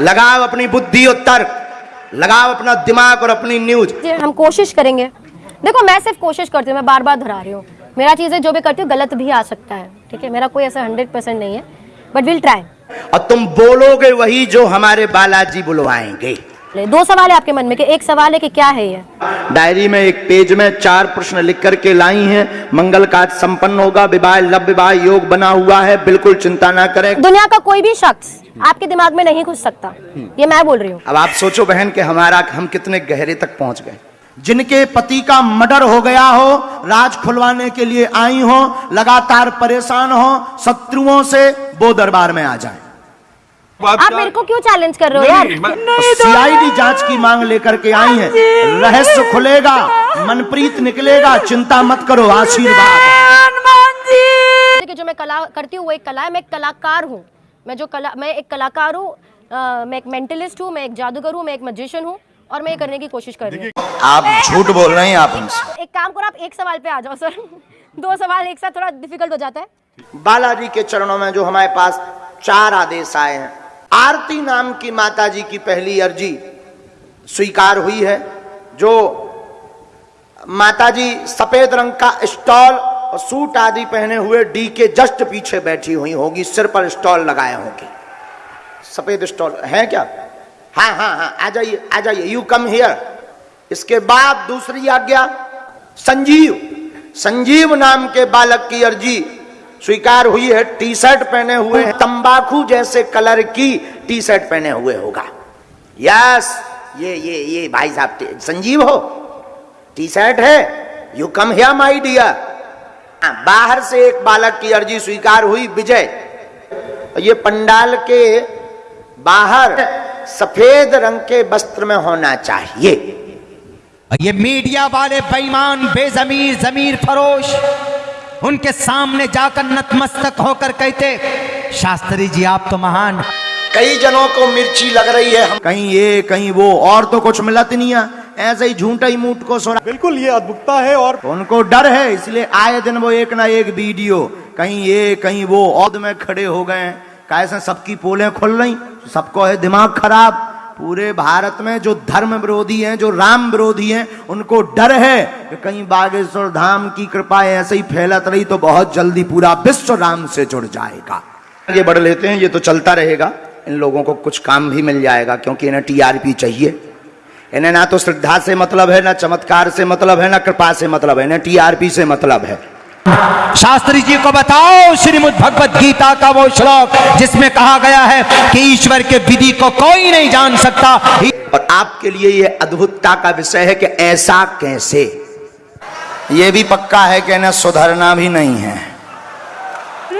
लगाओ अपनी बुद्धि और तर्क लगाओ अपना दिमाग और अपनी न्यूज़। हम कोशिश करेंगे। देखो मैं सिर्फ़ कोशिश करती हूँ मैं बार बार दोहरा रही हूँ। मेरा चीज़ें जो भी करती हूँ गलत भी आ सकता है ठीक है? मेरा कोई ऐसा हंड्रेड परसेंट नहीं है बट विल ट्राई और तुम बोलोगे वही जो हमारे बालाजी बुलवाएँगे। दो सवाल है आपके मन में कि एक सवाल है कि क्या है ये? डायरी में एक पेज में चार प्रश्न लिख करके लाई हैं। मंगल कार्य संपन्न होगा विवाह लव विवाह योग बना हुआ है बिल्कुल चिंता ना करें। दुनिया का कोई भी शख्स आपके दिमाग में नहीं घुस सकता। ये मैं बोल रही हूँ। अब आप सोचो बहन के हमारा हम कितने गहरे तक पहुँच गए। जिनके पति का मर्डर हो गया हो राज खुलवाने के लिए आई हो लगातार परेशान हो शत्रुओं से वो दरबार में आ जाए। आप मेरे को क्यों चैलेंज कर रहे हो यार? सीआईडी जाँच की मांग लेकर के आई है। रहस्य खुलेगा मनप्रीत निकलेगा चिंता मत करो आशीर्वाद। जो। मैं कला करती हूँ वो एक कला है मैं एक कलाकार हूँ। मैं जो कला मैं एक कलाकार हूँ मैं एक मेंटलिस्ट हूँ मैं एक जादूगर हूँ मैं एक मजिशियन हूँ और मैं ये करने की कोशिश कर रही हूँ। आप झूठ बोल रहे हैं आप हमसे एक काम करो आप एक सवाल पे आ जाओ सर। दो सवाल एक साथ थोड़ा डिफ़िकल्ट हो जाता है। बालाजी के चरणों में जो हमारे पास चार आदेश आए हैं आरती नाम की माता जी की पहली अर्जी स्वीकार हुई है, जो माता जी सफ़ेद रंग का स्टॉल और सूट आदि पहने हुए डी के जस्ट पीछे बैठी हुई होगी, सिर पर स्टॉल लगाए होंगे। सफ़ेद स्टॉल, है क्या? हाँ हाँ हाँ आ जाइए आ जाइए यू कम हियर इसके बाद दूसरी आज्ञा, संजीव। संजीव नाम के बालक की अर्जी स्वीकार हुई है टी शर्ट पहने हुए हैं, तंबाकू जैसे कलर की टी शर्ट पहने हुए होगा। यस, ये ये ये भाई साहब संजीव हो। टी शर्ट है you come here my dear बाहर से एक बालक की अर्जी स्वीकार हुई, विजय। ये पंडाल के बाहर सफ़ेद रंग के वस्त्र में होना चाहिए। ये मीडिया वाले बेईमान, बेजमीर, जमीर फरोश। उनके सामने जाकर नतमस्तक होकर कहते शास्त्री जी आप तो महान कई जनों को मिर्ची लग रही है। कहीं ये कहीं वो और तो कुछ मिलत नहीं है। ऐसे ही झूठा ही मूठ को सोना। बिल्कुल ये अद्भुतता है और उनको डर है इसलिए आए दिन वो एक ना एक वीडियो कहीं ये कहीं वो औद में खड़े हो गए हैं। कैसे सबकी पोलें खुल रही सबको है दिमाग खराब। पूरे भारत में जो धर्म विरोधी हैं, जो राम विरोधी हैं, उनको डर है कि कहीं बागेश्वर धाम की कृपा ऐसे ही फैलत रही तो बहुत जल्दी पूरा विश्व राम से जुड़ जाएगा। आगे बढ़ लेते हैं, ये तो चलता रहेगा। इन लोगों को कुछ काम भी मिल जाएगा, क्योंकि इन्हें टीआरपी चाहिए। इन्हें ना तो श्रद्धा से मतलब है, ना चमत्कार से मतलब है, ना कृपा से मतलब है, इन्हें टीआरपी से मतलब है। शास्त्री जी को बताओ श्रीमद भगवत गीता का वो श्लोक जिसमें कहा गया है कि ईश्वर के विधि को कोई नहीं जान सकता। और आपके लिए यह अद्भुतता का विषय है कि ऐसा कैसे? यह भी पक्का है कि इन्हें सुधरना भी नहीं है।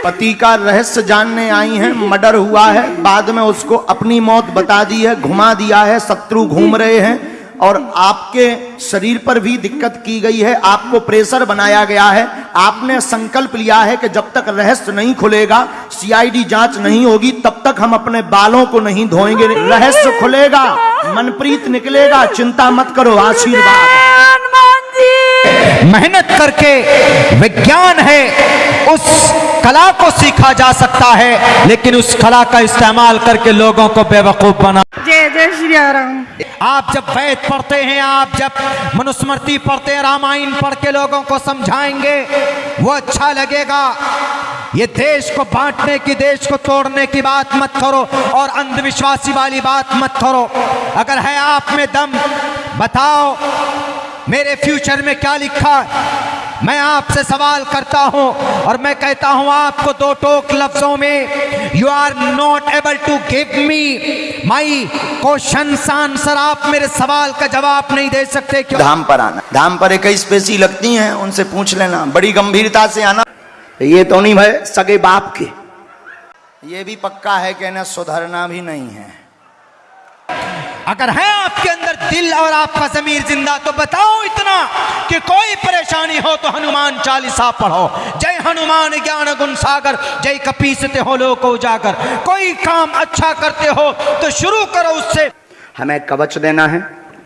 पति का रहस्य जानने आई हैं, मर्डर हुआ है, बाद में उसको अपनी मौत बता दी है, घुमा दिया है, शत्रु घूम रहे हैं और आपके शरीर पर भी दिक्कत की गई है, आपको प्रेशर बनाया गया है आपने संकल्प लिया है कि जब तक रहस्य नहीं खुलेगा सीआईडी जाँच नहीं होगी, तब तक हम अपने बालों को नहीं धोएँगे। रहस्य खुलेगा, मनप्रीत निकलेगा, चिंता मत करो, आशीर्वाद। मेहनत करके विज्ञान है, उस कला को सीखा जा सकता है, लेकिन उस कला का इस्तेमाल करके लोगों को बेवकूफ़ बना जय जय श्री राम। आप जब वेद पढ़ते हैं, आप जब मनुस्मृति पढ़ते हैं, रामायण पढ़ के लोगों को समझाएँगे, वो अच्छा लगेगा ये देश को बांटने की, देश को तोड़ने की बात मत करो और अंधविश्वासी वाली बात मत करो अगर है आप में दम, बताओ, मेरे फ्यूचर में क्या लिखा? मैं आपसे सवाल करता हूँ और मैं कहता हूँ आपको दो टोक लफ्जों में you are not able to give me my question answer आप मेरे सवाल का जवाब नहीं दे सकते, क्यों? धाम पर आना। धाम पर इक्कीस पेशी लगती हैं, उनसे पूछ लेना। बड़ी गंभीरता से आना। ये तो नहीं भाई, सगे बाप के। ये भी पक्का है कि इन्हें सुधरना भी नहीं है। अगर है आपके अंदर दिल और आपका जमीर ज़िंदा तो बताओ इतना कि कोई परेशानी हो तो हनुमान चालीसा पढ़ो। जय हनुमान ज्ञान गुण सागर जय कपीसते हो लोग को उजागर। कोई काम अच्छा करते हो तो शुरू करो उससे। हमें कवच देना है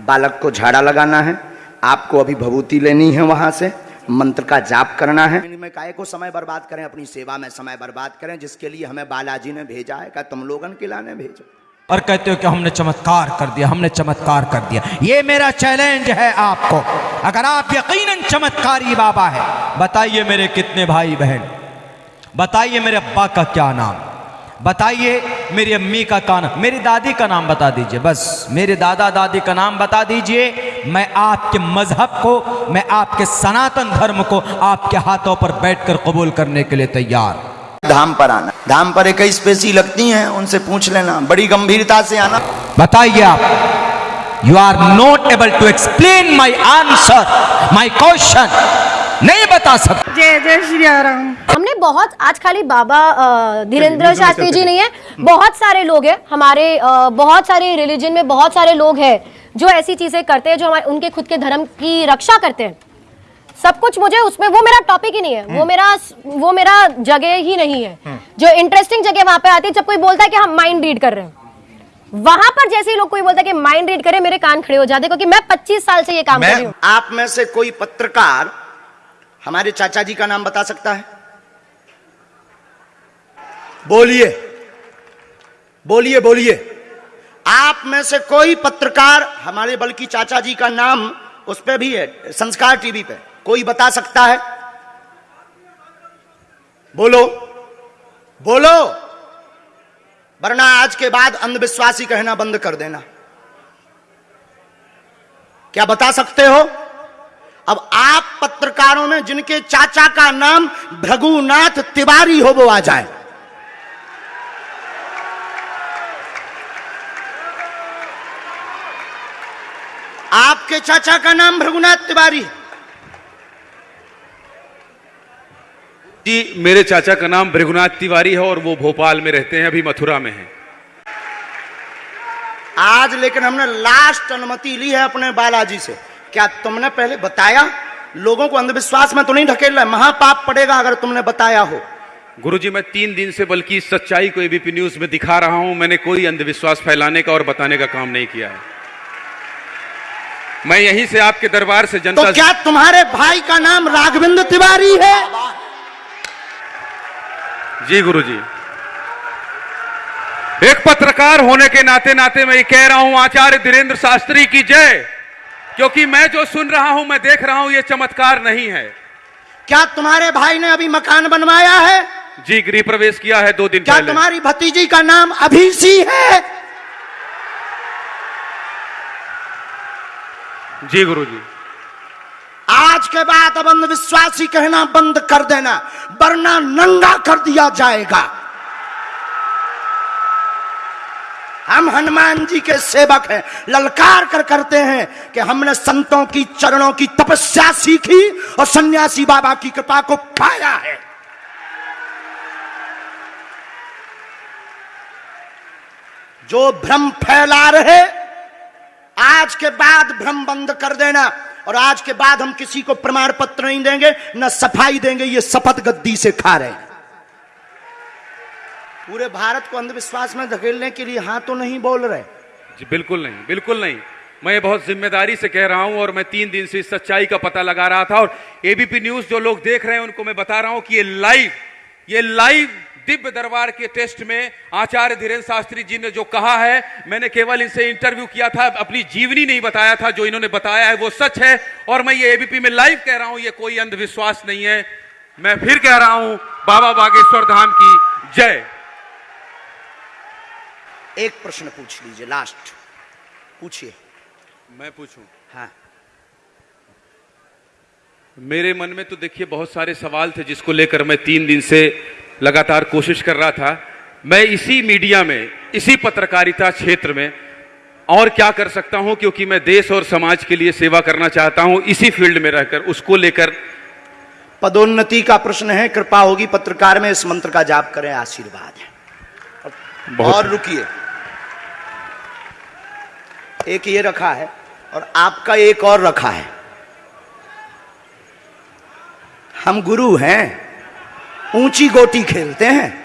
बालक को झाड़ा लगाना है आपको अभी भभूति लेनी है वहाँ से मंत्र का जाप करना है। में काय को समय बर्बाद करें अपनी सेवा में समय बर्बाद करें जिसके लिए हमें बालाजी ने भेजा है क्या तुम लोगन के लाने भेजो? और कहते हो कि हमने चमत्कार कर दिया, हमने चमत्कार कर दिया। ये मेरा चैलेंज है आपको। अगर आप यकीनन चमत्कारी बाबा है, बताइए मेरे कितने भाई बहन बताइए मेरे अब्बा का क्या नाम, बताइए मेरी अम्मी का क्या नाम, मेरी दादी का नाम बता दीजिए। बस, मेरे दादा दादी का नाम बता दीजिए। मैं आपके मज़हब को, मैं आपके सनातन धर्म को आपके हाथों पर बैठकर कबूल करने के लिए तैयार धाम पर आना। धाम पर इक्कीस पेशी लगती हैं उनसे पूछ लेना। बड़ी गंभीरता से आना। बताइए आप you are not able to explain my answer my question नहीं बता सकते जय जय श्री राम। हमने बहुत आज खाली बाबा धीरेन्द्र शास्त्री जी नहीं है बहुत सारे लोग हैं हमारे अ, बहुत सारे रिलीजन में बहुत सारे लोग हैं जो ऐसी चीज़ें करते हैं जो हमारे उनके खुद के धर्म की रक्षा करते हैं। सब कुछ मुझे उसमें वो मेरा टॉपिक ही नहीं है। वो मेरा वो मेरा जगह ही नहीं है। जो इंटरेस्टिंग जगह वहाँ पे आती है जब कोई बोलता है कि हम माइंड रीड कर रहे हैं। वहाँ पर जैसे ही लोग कोई बोलता है कि माइंड रीड करे मेरे कान खड़े हो जाते क्योंकि मैं 25 साल से ये काम कर रही हूँ। आप में से कोई पत्रकार हमारे चाचा जी का नाम बता सकता है? बोलिए। बोलिए बोलिए। आप में से कोई पत्रकार हमारे बल्कि चाचा जी का नाम उस पर भी है संस्कार टीवी पे। कोई बता सकता है? बोलो। बोलो। वरना आज के बाद अंधविश्वासी कहना बंद कर देना। क्या बता सकते हो? अब आप पत्रकारों में जिनके चाचा का नाम भृगुनाथ तिवारी हो, वो आ जाए। आपके चाचा का नाम भृगुनाथ तिवारी है। जी मेरे चाचा का नाम भृगुनाथ तिवारी है और वो भोपाल में रहते हैं अभी मथुरा में हैं। आज लेकिन हमने लास्ट अनुमति ली है अपने बालाजी से। क्या तुमने पहले बताया? लोगों को अंधविश्वास में तो नहीं ढकेल रहा महापाप पड़ेगा अगर तुमने बताया हो। गुरुजी मैं तीन दिन से बल्कि इस सच्चाई को एबीपी न्यूज़ में दिखा रहा हूँ। मैंने कोई अंधविश्वास फैलाने का और बताने का काम नहीं किया है। मैं यहीं से आपके दरबार से जनता तो क्या तुम्हारे भाई का नाम राघविंद्र तिवारी है? जी गुरुजी। एक पत्रकार होने के नाते नाते मैं ये कह रहा हूँ आचार्य धीरेन्द्र शास्त्री की जय क्योंकि मैं जो सुन रहा हूँ मैं देख रहा हूँ ये चमत्कार नहीं है। क्या तुम्हारे भाई ने अभी मकान बनवाया है? जी गृह प्रवेश किया है दो दिन क्या पहले। तुम्हारी भतीजी का नाम अभी अभिषी है? जी गुरुजी। आज के बाद अब अंधविश्वासी कहना बंद कर देना, वरना नंगा कर दिया जाएगा। हम हनुमान जी के सेवक हैं, ललकार कर करते हैं कि हमने संतों की, चरणों की तपस्या सीखी और सन्यासी बाबा की कृपा को पाया है। जो भ्रम फैला रहे, आज के बाद भ्रम बंद कर देना। और आज के बाद हम किसी को प्रमाण पत्र नहीं देंगे, न सफ़ाई देंगे, ये शपथ गद्दी से खा रहे हैं। पूरे भारत को अंधविश्वास में धकेलने के लिए हाँ तो नहीं बोल रहे। जी, बिल्कुल नहीं बिल्कुल नहीं। मैं बहुत ज़िम्मेदारी से कह रहा हूँ और मैं तीन दिन से इस सच्चाई का पता लगा रहा था और एबीपी न्यूज़ जो लोग देख रहे हैं उनको मैं बता रहा हूँ कि ये लाइव ये लाइव दिव्य दरबार के टेस्ट में आचार्य धीरेन्द्र शास्त्री जी ने जो कहा है मैंने केवल इनसे इंटरव्यू किया था अपनी जीवनी नहीं बताया था जो इन्होंने बताया है वो सच है और मैं ये एबीपी में लाइव कह रहा हूँ ये कोई अंधविश्वास नहीं है। मैं फिर कह रहा हूँ बाबा बागेश्वर धाम की जय। एक प्रश्न पूछ लीजिए लास्ट पूछिए। मैं पूछूँ? हाँ। मेरे मन में तो देखिए बहुत सारे सवाल थे जिसको लेकर मैं तीन दिन से लगातार कोशिश कर रहा था मैं इसी मीडिया में इसी पत्रकारिता क्षेत्र में और क्या कर सकता हूँ क्योंकि मैं देश और समाज के लिए सेवा करना चाहता हूँ इसी फ़ील्ड में रहकर उसको लेकर पदोन्नति का प्रश्न है कृपा होगी पत्रकार में इस मंत्र का जाप करें आशीर्वाद है। और रुकिए। एक ये रखा है और आपका एक और रखा है। हम गुरु हैं ऊँची गोटी खेलते हैं।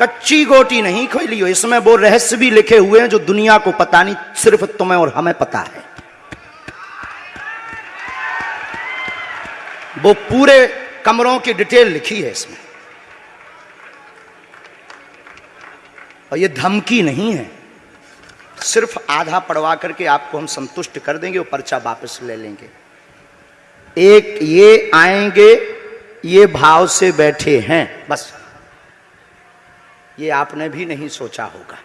कच्ची गोटी नहीं खोली हो, इसमें वो रहस्य भी लिखे हुए हैं जो दुनिया को पता नहीं, सिर्फ़ तुम्हें और हमें पता है। वो पूरे कमरों की डिटेल लिखी है इसमें। और ये धमकी नहीं है। सिर्फ़ आधा पढ़वा करके आपको हम संतुष्ट कर देंगे और पर्चा वापस ले लेंगे। एक ये आएँगे ये भाव से बैठे हैं, बस। ये आपने भी नहीं सोचा होगा।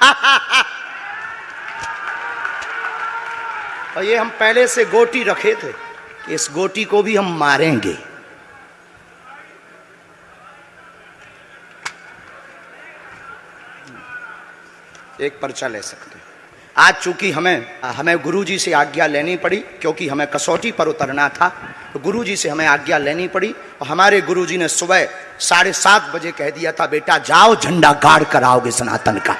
और ये हम पहले से गोटी रखे थे कि इस गोटी को भी हम मारेंगे। एक पर्चा ले सकते हैं। आज चूँकि हमें हमें गुरुजी से आज्ञा लेनी पड़ी, क्योंकि हमें कसौटी पर उतरना था तो गुरुजी से हमें आज्ञा लेनी पड़ी, और हमारे गुरुजी ने सुबह साढ़े सात बजे कह दिया था, बेटा, जाओ झंडा गाड़ कर आओगे सनातन का।